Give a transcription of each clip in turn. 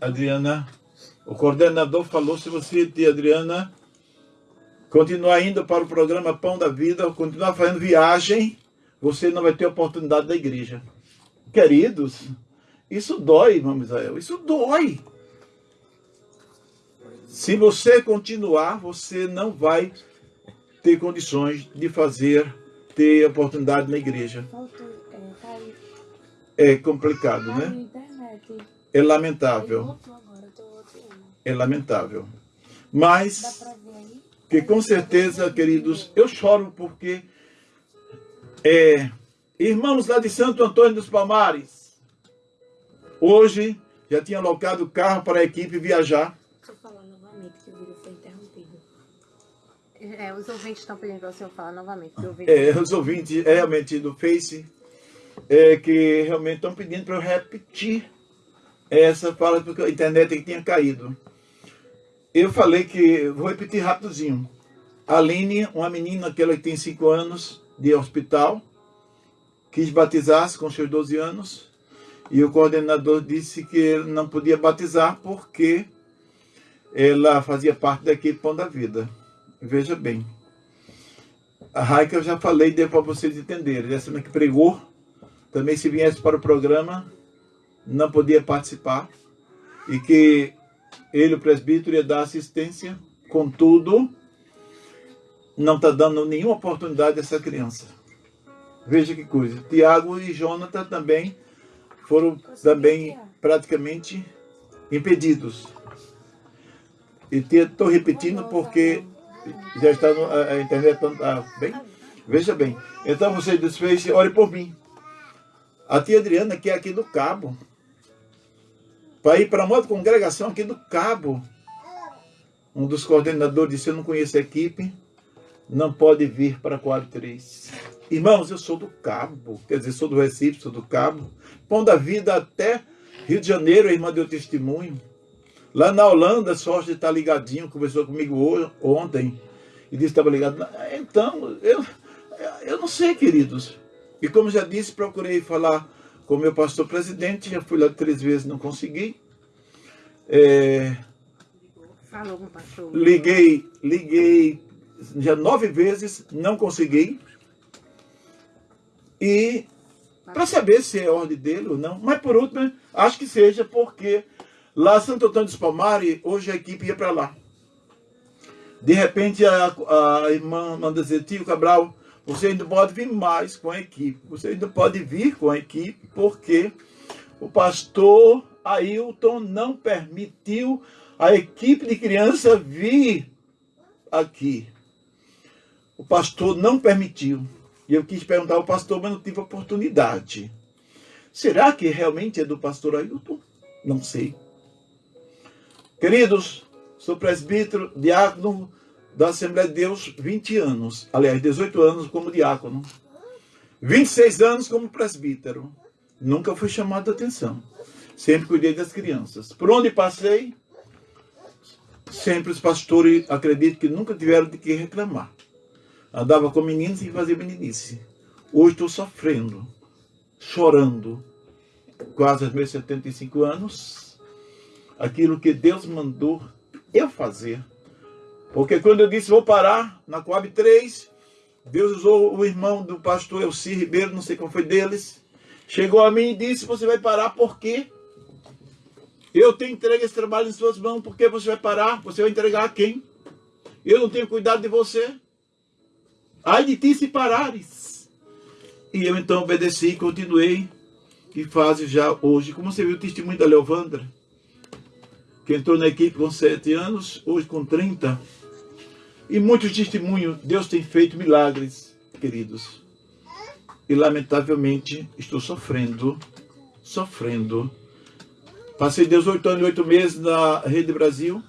Adriana, o coordenador falou, se você, tia Adriana, continuar indo para o programa Pão da Vida, continuar fazendo viagem, você não vai ter oportunidade da igreja. Queridos, isso dói, irmão Israel, isso dói. Se você continuar, você não vai ter condições de fazer, ter oportunidade na igreja. É complicado, né? É lamentável. É lamentável. Mas, que com certeza, queridos, eu choro porque é, irmãos lá de Santo Antônio dos Palmares, hoje já tinha alocado o carro para a equipe viajar É, os ouvintes estão pedindo para o senhor falar novamente. É, os ouvintes é, realmente do Face é, que realmente estão pedindo para eu repetir essa fala porque a internet tinha caído. Eu falei que, vou repetir rapidinho. Aline, uma menina que ela tem 5 anos de hospital, quis batizar-se com seus 12 anos e o coordenador disse que não podia batizar porque ela fazia parte da equipe Pão da Vida. Veja bem. A Raika eu já falei, deu para vocês entenderem. Essa que pregou, também se viesse para o programa, não podia participar. E que ele, o presbítero, ia dar assistência. Contudo, não está dando nenhuma oportunidade a essa criança. Veja que coisa. Tiago e Jonathan também foram também praticamente impedidos. E estou repetindo porque já está no, a, internet está bem? Veja bem. Então você desfez, ore por mim. A tia Adriana, que é aqui do Cabo, para ir para uma outra congregação aqui do Cabo. Um dos coordenadores disse, eu não conheço a equipe, não pode vir para quadro 3. Irmãos, eu sou do Cabo, quer dizer, sou do Recife, sou do Cabo. Pão da vida até Rio de Janeiro, a irmã deu testemunho. Lá na Holanda, sorte está ligadinho, conversou comigo hoje, ontem, e disse que estava ligado. Então, eu, eu não sei, queridos. E como já disse, procurei falar com o meu pastor presidente, já fui lá três vezes, não consegui. É, Falou com o pastor. Liguei, liguei já nove vezes, não consegui. E para saber se é ordem dele ou não. Mas por último, acho que seja porque Lá Santo Antônio dos Palmares, hoje a equipe ia para lá. De repente a, a irmã manda dizer, tio Cabral, você ainda pode vir mais com a equipe. Você ainda pode vir com a equipe, porque o pastor Ailton não permitiu a equipe de criança vir aqui. O pastor não permitiu. E eu quis perguntar ao pastor, mas não tive oportunidade. Será que realmente é do pastor Ailton? Não sei. Queridos, sou presbítero, diácono da Assembleia de Deus 20 anos. Aliás, 18 anos como diácono. 26 anos como presbítero. Nunca fui chamado a atenção. Sempre cuidei das crianças. Por onde passei, sempre os pastores, acredito que nunca tiveram de que reclamar. Andava com meninos e fazia meninice. Hoje estou sofrendo, chorando, quase aos meus 75 anos, aquilo que Deus mandou eu fazer. Porque quando eu disse vou parar na Coab 3, Deus usou o irmão do pastor Elci Ribeiro, não sei qual foi deles, chegou a mim e disse, você vai parar por quê? Eu tenho entregue esse trabalho em suas mãos, por que você vai parar? Você vai entregar a quem? Eu não tenho cuidado de você. Ai de ti se parares. E eu então obedeci e continuei. E faz já hoje, como você viu o testemunho da Leovandra, que entrou na equipe com 7 anos, hoje com 30. E muitos testemunhos, Deus tem feito milagres, queridos. E lamentavelmente estou sofrendo, sofrendo. Passei 18 anos e 8 meses na Rede Brasil,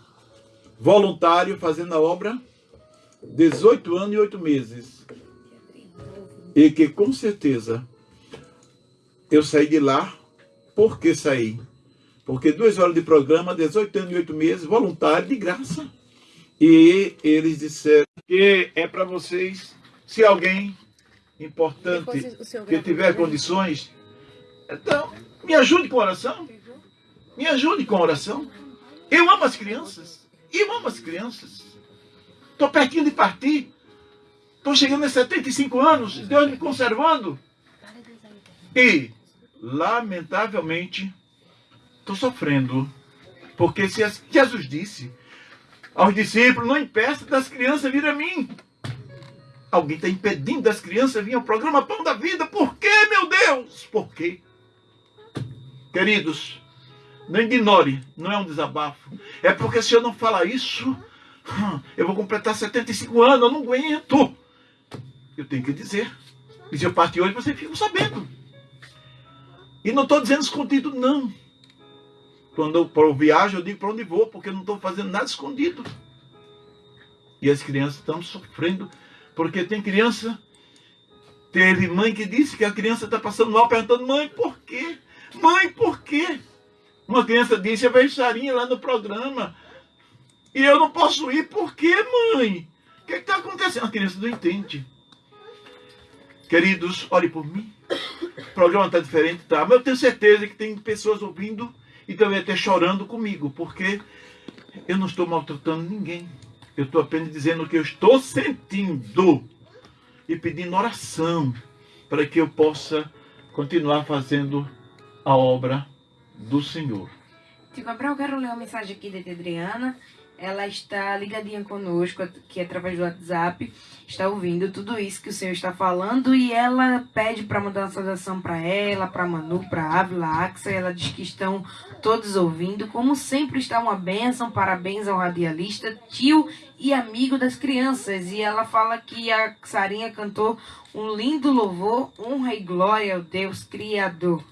voluntário, fazendo a obra. 18 anos e 8 meses. E que com certeza eu saí de lá. Por que saí? Porque duas horas de programa, 18 anos e 8 meses, voluntário, de graça. E eles disseram que é para vocês, se alguém importante que tiver condições, então me ajude com oração. Me ajude com oração. Eu amo as crianças. Eu amo as crianças. Estou pertinho de partir. Estou chegando a 75 anos. Deus me conservando. E, lamentavelmente, estou sofrendo. Porque se Jesus disse aos discípulos, não impeça das crianças vir a mim. Alguém está impedindo das crianças vir ao programa Pão da Vida. Por quê, meu Deus? Por quê? Queridos, não ignore, não é um desabafo. É porque se eu não falar isso, eu vou completar 75 anos, eu não aguento. Eu tenho que dizer. E se eu partir hoje, vocês ficam sabendo. E não estou dizendo escondido, não. Quando eu, eu viajo, eu digo para onde vou, porque eu não estou fazendo nada escondido. E as crianças estão sofrendo, porque tem criança, teve mãe que disse que a criança está passando mal, perguntando, mãe, por quê? Mãe, por quê? Uma criança disse, eu vejo Sarinha lá no programa. E eu não posso ir, por quê, mãe? O que está acontecendo? A criança não entende. Queridos, olhe por mim. O programa está diferente, tá? Mas eu tenho certeza que tem pessoas ouvindo e também até chorando comigo, porque eu não estou maltratando ninguém. Eu estou apenas dizendo o que eu estou sentindo e pedindo oração para que eu possa continuar fazendo a obra do Senhor. Tio Gabriel, eu quero ler uma mensagem aqui da Adriana. Ela está ligadinha conosco, aqui através do WhatsApp, está ouvindo tudo isso que o Senhor está falando e ela pede para mandar uma saudação para ela, para Manu, para Ávila, Axa. Ela diz que estão todos ouvindo. Como sempre, está uma bênção. Parabéns ao radialista, tio e amigo das crianças. E ela fala que a Sarinha cantou um lindo louvor, honra e glória ao Deus Criador.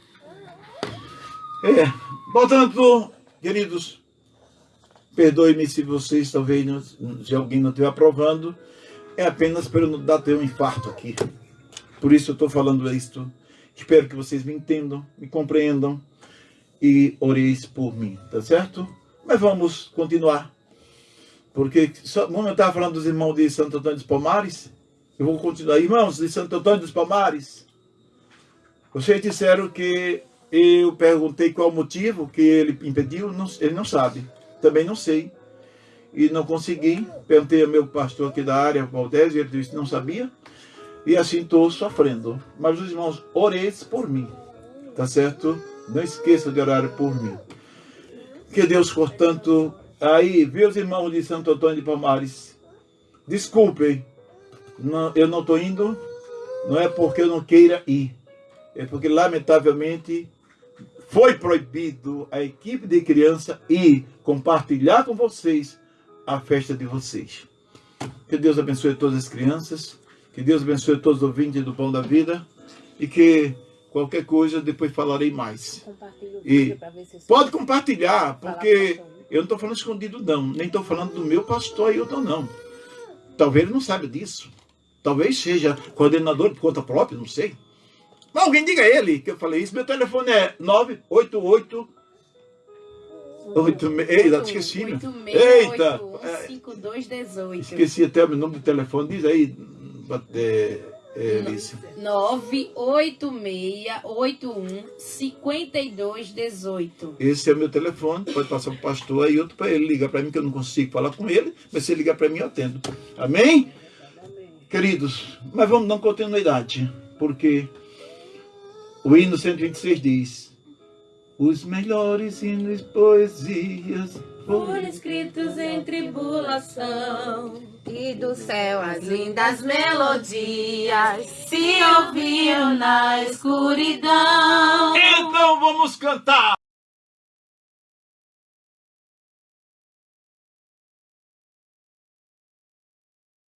É, portanto, queridos, perdoe-me se vocês talvez, se alguém não estiver aprovando, é apenas para eu não dar ter um infarto aqui. Por isso eu estou falando isto. Espero que vocês me entendam, me compreendam e oreis por mim, tá certo? Mas vamos continuar. Porque, só, como eu estava falando dos irmãos de Santo Antônio dos Palmares, eu vou continuar. Irmãos de Santo Antônio dos Palmares, vocês disseram que eu perguntei qual o motivo que ele impediu, não, ele não sabe. Também não sei. E não consegui. Perguntei ao meu pastor aqui da área, Valdez, e ele disse que não sabia. E assim estou sofrendo. Mas os irmãos, oreis por mim. Tá certo? Não esqueça de orar por mim. Que Deus, portanto, aí, viu os irmãos de Santo Antônio de Palmares, desculpem, não, eu não estou indo, não é porque eu não queira ir, é porque, lamentavelmente, foi proibido a equipe de criança ir compartilhar com vocês a festa de vocês. Que Deus abençoe todas as crianças, que Deus abençoe todos os ouvintes do Pão da Vida e que qualquer coisa depois falarei mais. E pode compartilhar, porque eu não estou falando escondido não, nem estou falando do meu pastor Ailton não. Talvez ele não saiba disso. Talvez seja coordenador por conta própria, não sei. Mas alguém diga a ele que eu falei isso. Meu telefone é 988 86, eita, esqueci. 86, Eita! 5218. Esqueci até o nome do telefone. Diz aí, é, é, Alice. 986815218. Esse é o meu telefone. Pode passar para o pastor aí, outro para ele ligar para mim, que eu não consigo falar com ele. Mas se ele ligar para mim, eu atendo. Amém? Queridos, mas vamos dar continuidade. Porque o hino 126 diz: Os melhores hinos e poesias foram escritos em tribulação. E do céu as lindas melodias se ouviram na escuridão. Então vamos cantar!